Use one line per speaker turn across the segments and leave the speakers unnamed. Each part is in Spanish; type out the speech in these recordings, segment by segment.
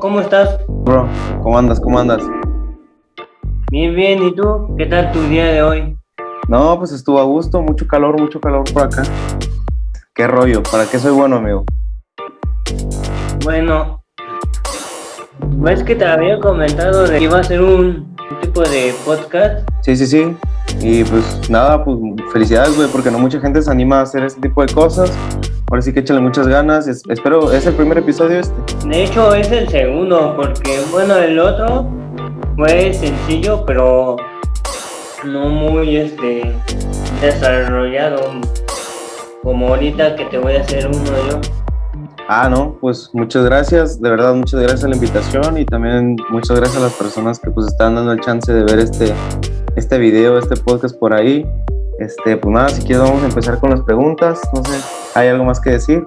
¿cómo estás?
Bro, ¿cómo andas? ¿Cómo andas?
Bien, bien, ¿y tú? ¿Qué tal tu día de hoy?
No, pues estuvo a gusto, mucho calor, mucho calor por acá. ¿Qué rollo? ¿Para qué soy bueno, amigo?
Bueno, ¿ves que te había comentado de que iba a ser un, tipo de podcast?
Sí, sí, sí. Y pues nada, pues felicidades, güey, porque no mucha gente se anima a hacer este tipo de cosas. Ahora sí que échale muchas ganas. espero, ¿es el primer episodio este?
De hecho, es el segundo, porque bueno, el otro fue sencillo, pero no muy este desarrollado como ahorita que te voy a hacer uno yo.
Ah, no, pues muchas gracias, de verdad muchas gracias a la invitación y también muchas gracias a las personas que pues están dando el chance de ver este, este video, este podcast por ahí. Este, pues nada, si quieres vamos a empezar con las preguntas, no sé, ¿hay algo más que decir?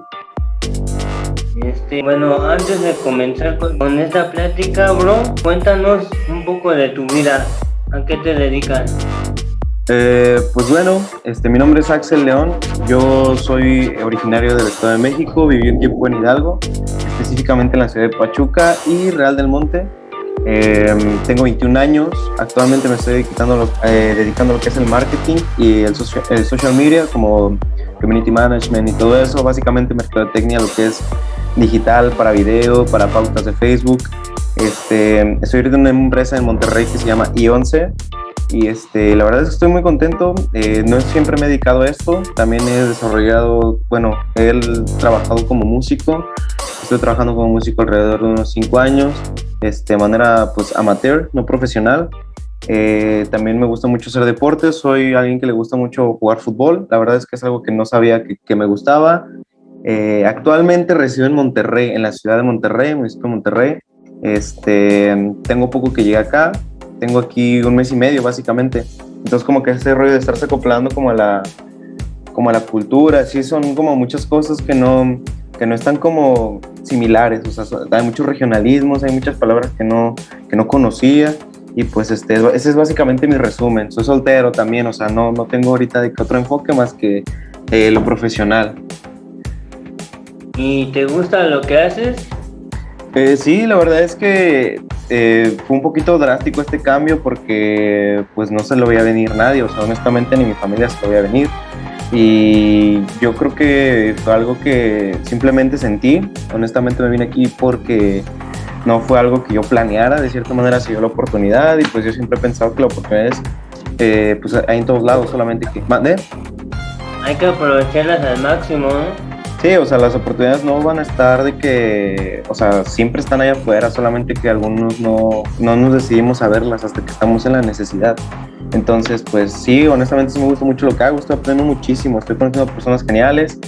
Este, bueno, antes de comenzar con esta plática, bro, cuéntanos un poco de tu vida, ¿a qué te dedicas?
Eh, pues bueno, este, mi nombre es Axel León, yo soy originario del Estado de México, viví un tiempo en Hidalgo, específicamente en la ciudad de Pachuca y Real del Monte. Eh, tengo 21 años, actualmente me estoy dedicando, eh, dedicando a lo que es el marketing y el, el, social media como community management y todo eso, básicamente mercadotecnia, lo que es digital para video, para pautas de Facebook. Este, estoy en una empresa en Monterrey que se llama I11 y este, la verdad es que estoy muy contento. Eh, no siempre me he dedicado a esto, también he desarrollado, bueno, he trabajado como músico, estoy trabajando como músico alrededor de unos 5 años, este, de manera pues amateur, no profesional. Eh, también me gusta mucho hacer deportes, soy alguien que le gusta mucho jugar fútbol, la verdad es que es algo que no sabía que, que me gustaba. Eh, actualmente resido en Monterrey, en la ciudad de Monterrey, municipio de Monterrey. Este, tengo poco que llegué acá, tengo aquí un mes y medio básicamente. Entonces como que ese rollo de estarse acoplando como a la, como a la cultura, sí son como muchas cosas que no, que no están como similares, o sea, hay muchos regionalismos, hay muchas palabras que no, que no conocía y pues este, ese es básicamente mi resumen. Soy soltero también, o sea, no, no tengo ahorita de otro enfoque más que eh, lo profesional.
¿Y te gusta lo que haces?
Eh, sí, la verdad es que eh, fue un poquito drástico este cambio porque pues no se lo veía venir nadie, o sea, honestamente ni mi familia se lo veía venir. Y yo creo que fue algo que simplemente sentí. Honestamente me vine aquí porque no fue algo que yo planeara, de cierta manera se dio la oportunidad y pues yo siempre he pensado que la oportunidad es, eh, pues hay en todos lados, solamente que... ¿Mande?
Hay que aprovecharlas al máximo, ¿no?
Sí, o sea, las oportunidades no van a estar de que, o sea, siempre están allá afuera, solamente que algunos no, no nos decidimos a verlas hasta que estamos en la necesidad. Entonces, pues sí, honestamente sí me gusta mucho lo que hago, estoy aprendiendo muchísimo, estoy conociendo personas geniales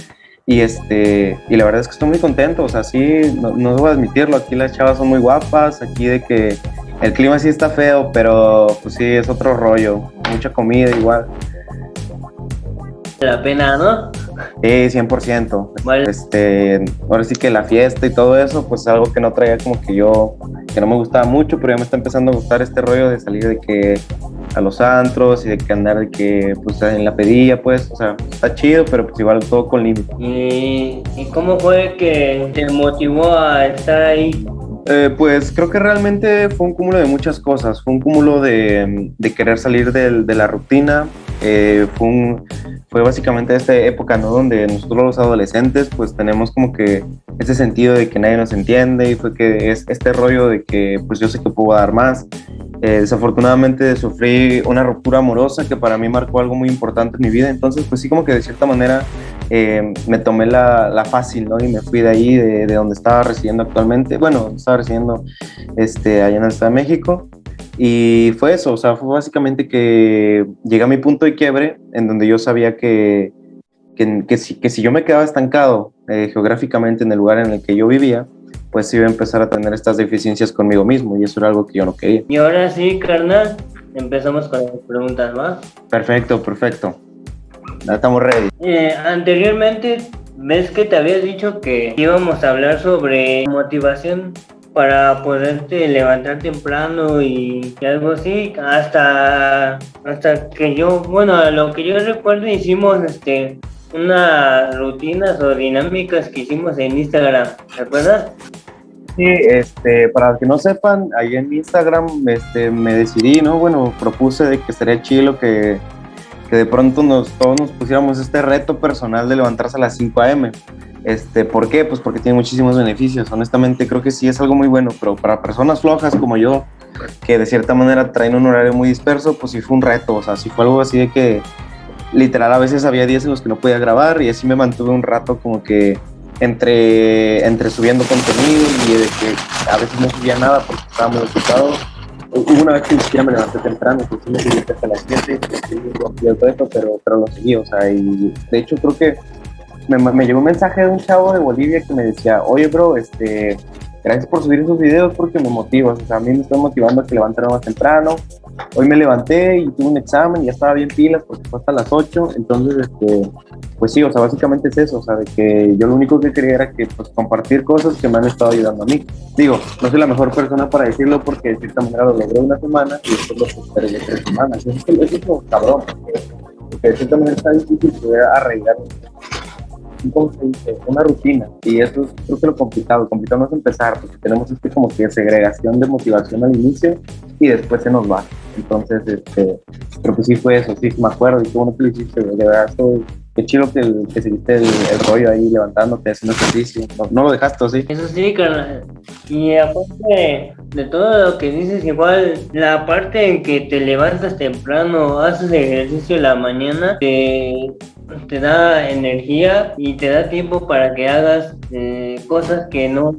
y este y la verdad es que estoy muy contento, o sea, sí, no, no debo admitirlo, aquí las chavas son muy guapas, aquí de que el clima sí está feo, pero pues sí, es otro rollo, mucha comida igual.
La pena, ¿no?
Sí, 100%. Este, ahora sí que la fiesta y todo eso, pues es algo que no traía como que yo, que no me gustaba mucho, pero ya me está empezando a gustar este rollo de salir de que a los antros y de que andar de que pues en la pedilla, pues, o sea, está chido, pero pues igual todo con límite.
¿Y, ¿Y cómo fue que te motivó a estar ahí?
Eh, pues creo que realmente fue un cúmulo de muchas cosas. Fue un cúmulo de, de querer salir de la rutina. Eh, fue, un, fue básicamente esta época, ¿no? Donde nosotros los adolescentes, pues tenemos como que ese sentido de que nadie nos entiende y fue que es este rollo de que, pues yo sé que puedo dar más. Eh, desafortunadamente sufrí una ruptura amorosa que para mí marcó algo muy importante en mi vida. Entonces, pues sí, como que de cierta manera eh, me tomé la, la, fácil, ¿no? Y me fui de ahí, de, de, donde estaba residiendo actualmente. Bueno, estaba residiendo este, allá en el Estado de México. Y fue eso, o sea, fue básicamente que llegué a mi punto de quiebre en donde yo sabía que, que, que, si, que si yo me quedaba estancado eh, geográficamente en el lugar en el que yo vivía, pues iba a empezar a tener estas deficiencias conmigo mismo y eso era algo que yo no quería.
Y ahora sí, carnal, empezamos con las preguntas, ¿va?
Perfecto, perfecto. Ya estamos ready.
Eh, anteriormente, ves que te había dicho que íbamos a hablar sobre motivación para poderte levantar temprano y algo así hasta hasta que yo bueno lo que yo recuerdo hicimos este unas rutinas o dinámicas que hicimos en Instagram ¿te acuerdas?
Sí, este, para los que no sepan, ahí en Instagram este, me decidí, ¿no? Bueno, propuse de que sería chido que, que de pronto nos, todos nos pusiéramos este reto personal de levantarse a las 5 a.m. Este, ¿Por qué? Pues porque tiene muchísimos beneficios. Honestamente, creo que sí es algo muy bueno, pero para personas flojas como yo, que de cierta manera traen un horario muy disperso, pues sí fue un reto. O sea, sí fue algo así de que literal a veces había días en los que no podía grabar y así me mantuve un rato como que entre, entre subiendo contenido y de que a veces no subía nada porque estaba muy ocupado. Hubo una vez que ni siquiera me levanté temprano, que sí me subí hasta las 7, pero, pero lo seguí, o sea, y de hecho creo que me, me llegó un mensaje de un chavo de Bolivia que me decía, oye, bro, este, gracias por subir esos videos porque me motivas, o sea, a mí me está motivando a que levantar más temprano. Hoy me levanté y tuve un examen y ya estaba bien pilas porque fue hasta las 8, entonces, este, pues sí, o sea, básicamente es eso, o sea, de que yo lo único que quería era que, pues, compartir cosas que me han estado ayudando a mí. Digo, no soy la mejor persona para decirlo porque de cierta manera lo logré una semana y después lo postergué tres semanas. Es, lo cabrón, de cierta manera está difícil poder arreglar una rutina y eso es creo que lo complicado, lo complicado no es empezar porque tenemos este como que segregación de motivación al inicio y después se nos va entonces este creo que sí fue eso, sí me acuerdo y qué bueno que lo hiciste, de verdad estoy qué chido que, que seguiste el, rollo ahí levantándote, haciendo ejercicio. No, lo dejaste, ¿sí?
Eso sí, carnal. Y aparte de, todo lo que dices, igual la parte en que te levantas temprano, haces ejercicio en la mañana, te te da energía y te da tiempo para que hagas eh, cosas que no,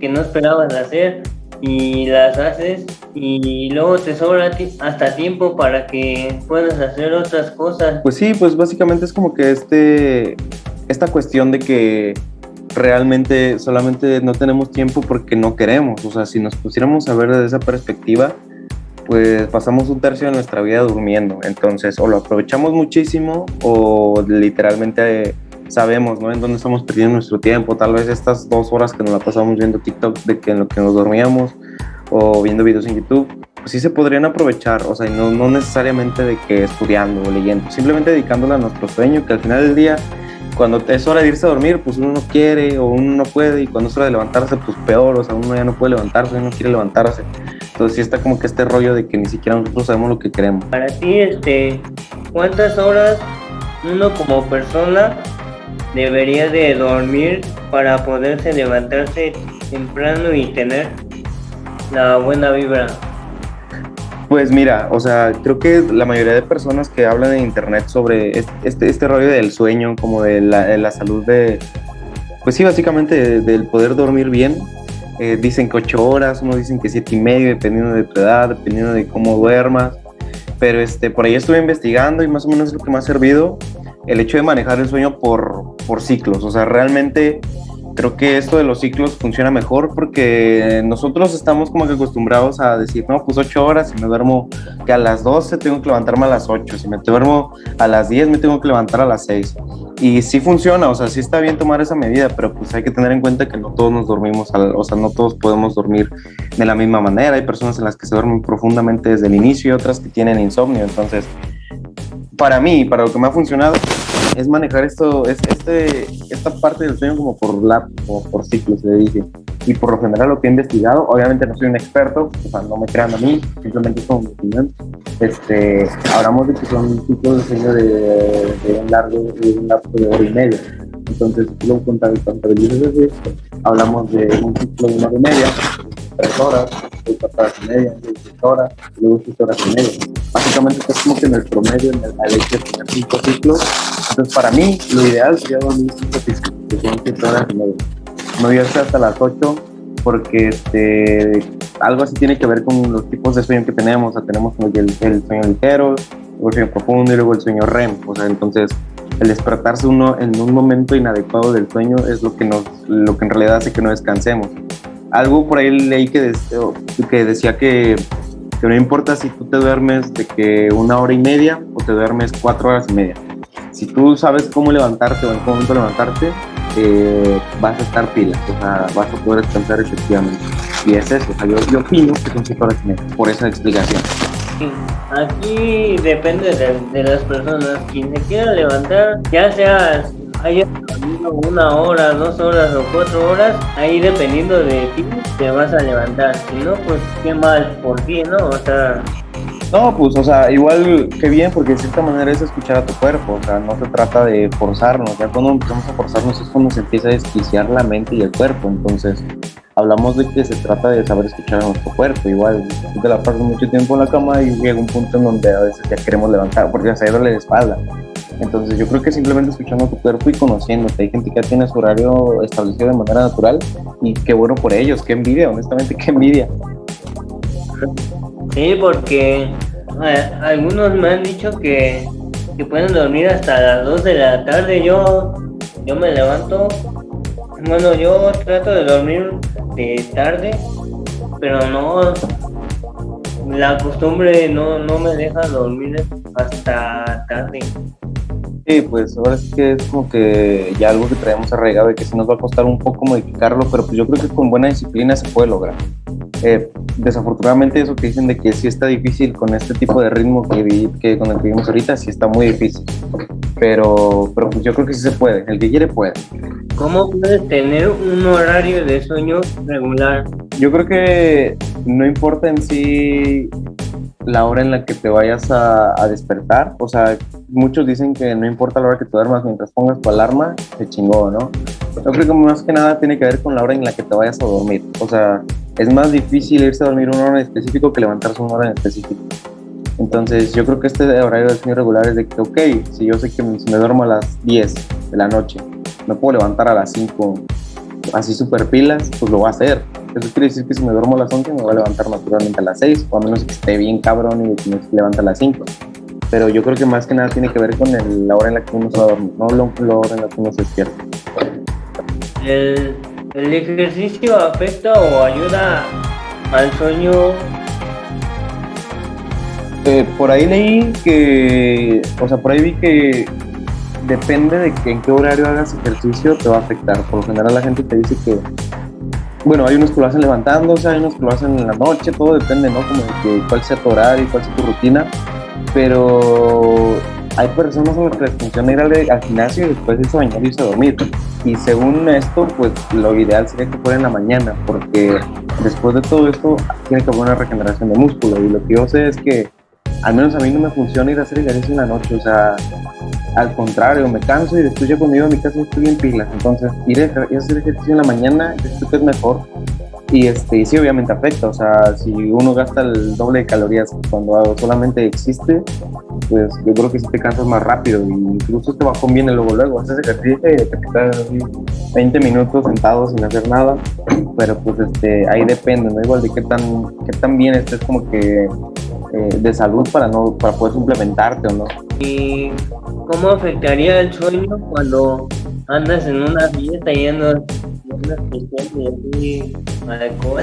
que no esperabas hacer y las haces y luego te sobra hasta tiempo para que puedas hacer otras cosas.
Pues sí, pues básicamente es como que este, esta cuestión de que realmente solamente no tenemos tiempo porque no queremos, o sea, si nos pusiéramos a ver desde esa perspectiva, pues pasamos un tercio de nuestra vida durmiendo. Entonces, o lo aprovechamos muchísimo o literalmente sabemos, ¿no? En dónde estamos perdiendo nuestro tiempo. Tal vez estas dos horas que nos la pasamos viendo TikTok de que en lo que nos dormíamos o viendo videos en YouTube, pues sí se podrían aprovechar, o sea, no, no necesariamente de que estudiando o leyendo, simplemente dedicándola a nuestro sueño, que al final del día cuando es hora de irse a dormir, pues uno no quiere o uno no puede, y cuando es hora de levantarse, pues peor, o sea, uno ya no puede levantarse, uno no quiere levantarse. Entonces sí está como que este rollo de que ni siquiera nosotros sabemos lo que queremos.
Para ti, este, ¿cuántas horas uno como persona debería de dormir para poderse levantarse temprano y tener la buena vibra?
Pues mira, o sea, creo que la mayoría de personas que hablan en internet sobre este, este rollo del sueño, como de la, salud de, pues sí, básicamente del poder dormir bien, eh, dicen que ocho horas, uno dicen que siete y medio, dependiendo de tu edad, dependiendo de cómo duermas. Pero este, por ahí estuve investigando y más o menos es lo que me ha servido el hecho de manejar el sueño por, por ciclos. O sea, realmente creo que esto de los ciclos funciona mejor porque nosotros estamos como que acostumbrados a decir, no, pues ocho horas, y me duermo que a las 12 tengo que levantarme a las 8, si me duermo a las 10 me tengo que levantar a las 6. Y sí funciona, o sea, sí está bien tomar esa medida, pero pues hay que tener en cuenta que no todos nos dormimos, o sea, no todos podemos dormir de la misma manera. Hay personas en las que se duermen profundamente desde el inicio y otras que tienen insomnio. Entonces, para mí, para lo que me ha funcionado, es manejar esto, es, este, esta parte del sueño como por lap o por ciclos, se dice. Y por lo general lo que he investigado, obviamente no soy un experto, o sea, no me crean a mí, simplemente es como mi opinión. Este, hablamos de que son ciclos de sueño de, de un largo, de un lapso de hora y media. Entonces, lo contabilizas esto, hablamos de un ciclo de una hora y media, tres horas, cuatro horas y media, seis horas, luego seis horas y media. Básicamente es como que en el promedio, en el, hecho de tener cinco ciclos, entonces, para mí, lo ideal sería dormir 5 que son 7 horas y media. No irse hasta las 8 porque este, algo así tiene que ver con los tipos de sueño que tenemos. O sea, tenemos el, el sueño ligero, luego el sueño profundo y luego el sueño REM. O sea, entonces el despertarse uno en un momento inadecuado del sueño es lo que, nos, lo que en realidad hace que no descansemos. Algo por ahí leí que, que decía que, que no importa si tú te duermes de que una hora y media o te duermes cuatro horas y media si tú sabes cómo levantarte o en qué momento levantarte, eh, vas a estar pila, o sea, vas a poder descansar efectivamente. Y es eso, o sea, yo, opino que son 5 horas y por esa explicación.
Aquí depende de, las personas. Quien se quiera levantar, ya sea hayas dormido una hora, dos horas o cuatro horas, ahí dependiendo de ti te vas a levantar. Si no, pues qué mal por ti, ¿no? O sea...
No, pues, o sea, igual que bien, porque de cierta manera es escuchar a tu cuerpo, o sea, no se trata de forzarnos, ya cuando empezamos a forzarnos es cuando se empieza a desquiciar la mente y el cuerpo, entonces hablamos de que se trata de saber escuchar a nuestro cuerpo, igual te la pasas mucho tiempo en la cama y llega un punto en donde a veces ya queremos levantar, porque ya se duele la espalda, entonces yo creo que simplemente escuchando tu cuerpo y conociéndote, hay gente que ya tiene su horario establecido de manera natural y qué bueno por ellos, qué envidia, honestamente, qué envidia.
Sí, porque algunos me han dicho que, que, pueden dormir hasta las 2 de la tarde. Yo, yo me levanto, bueno, yo trato de dormir de tarde, pero no, la costumbre no, no me deja dormir hasta tarde.
Sí, pues ahora sí que es como que ya algo que traemos arraigado y que sí nos va a costar un poco modificarlo, pero pues yo creo que con buena disciplina se puede lograr. Eh, desafortunadamente eso que dicen de que sí está difícil con este tipo de ritmo que, que con el que vivimos ahorita, sí está muy difícil. Pero, pero pues yo creo que sí se puede, el que quiere puede.
¿Cómo puedes tener un horario de sueño regular?
Yo creo que no importa en sí la hora en la que te vayas a, despertar. O sea, muchos dicen que no importa la hora que te duermas mientras pongas tu alarma, se chingó, ¿no? Yo creo que más que nada tiene que ver con la hora en la que te vayas a dormir. O sea, es más difícil irse a dormir una hora en específico que levantarse una hora en específico. Entonces, yo creo que este horario de sueño regular es de que, ok, si yo sé que si me duermo a las 10 de la noche, me puedo levantar a las 5 así super pilas, pues lo voy a hacer. Eso quiere decir que si me duermo a las 11 me voy a levantar naturalmente a las 6, o a menos que esté bien cabrón y me levanta a las 5. Pero yo creo que más que nada tiene que ver con la hora en la que uno se va a dormir, no la hora en la que uno se despierta.
¿El, ¿El ejercicio afecta o ayuda al sueño
eh, por ahí leí que, o sea, por ahí vi que depende de que en qué horario hagas ejercicio te va a afectar. Por lo general la gente te dice que, bueno, hay unos que lo hacen levantándose, hay unos que lo hacen en la noche, todo depende, ¿no? Como de que, cuál sea tu horario, cuál sea tu rutina. Pero hay personas a las que les funciona ir al, gimnasio y después irse a bañar y irse a dormir. Y según esto, pues lo ideal sería que fuera en la mañana, porque después de todo esto tiene que haber una regeneración de músculo. Y lo que yo sé es que al menos a mí no me funciona ir a hacer ejercicio en la noche. O sea, al contrario, me canso y después ya cuando a mi casa estoy en pilas. Entonces, ir a, hacer ejercicio en la mañana, creo que es mejor. Y, este, sí, obviamente afecta. O sea, si uno gasta el doble de calorías cuando solamente existe, pues yo creo que si te cansas más rápido. Y incluso te va conviene luego, luego. Haces ejercicio y te quedas 20 minutos sentado sin hacer nada. Pero pues este, ahí depende, ¿no? Igual de qué tan, qué tan bien estés como que eh, de salud para, no, para poder suplementarte o no.
¿Y cómo afectaría el sueño cuando andas en una fiesta y andas de alcohol?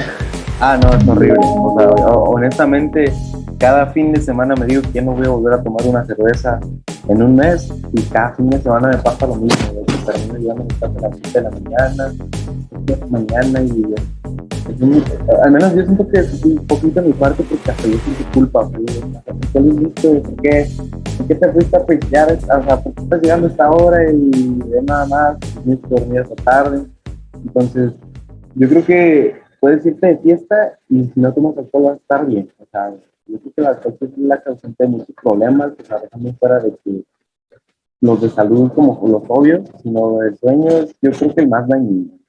Ah, no, es horrible. O sea, honestamente, cada fin de semana me digo que ya no voy a volver a tomar una cerveza en un mes y cada fin de semana me pasa lo mismo. De que termino llegando a mi a las 7 de la mañana, mañana y al menos yo siento que es un poquito mi parte porque hasta yo siento culpa, ¿qué le hiciste? ¿Por qué? ¿Por qué te fuiste a pistear? O sea, ¿por qué estás llegando a esta hora y de nada más? Tienes que dormir hasta tarde. Entonces, yo creo que puedes irte de fiesta y si no tomas alcohol vas a estar bien. O sea, yo creo que la alcohol es la causante de muchos problemas, o sea, dejando fuera de que los de salud como los obvios, sino de sueños, yo creo que el más dañino.